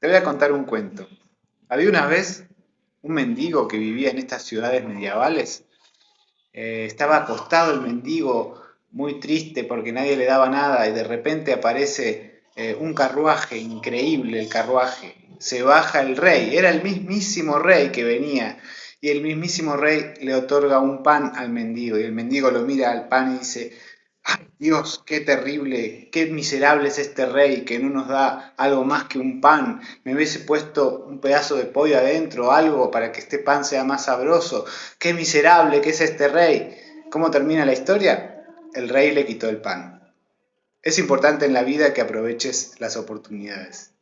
Te voy a contar un cuento. Había una vez un mendigo que vivía en estas ciudades medievales. Eh, estaba acostado el mendigo, muy triste porque nadie le daba nada y de repente aparece eh, un carruaje, increíble el carruaje. Se baja el rey, era el mismísimo rey que venía y el mismísimo rey le otorga un pan al mendigo y el mendigo lo mira al pan y dice, ¡Ay Dios, qué terrible, qué miserable es este rey que no nos da algo más que un pan! Me hubiese puesto un pedazo de pollo adentro, algo para que este pan sea más sabroso. ¡Qué miserable que es este rey! ¿Cómo termina la historia? El rey le quitó el pan. Es importante en la vida que aproveches las oportunidades.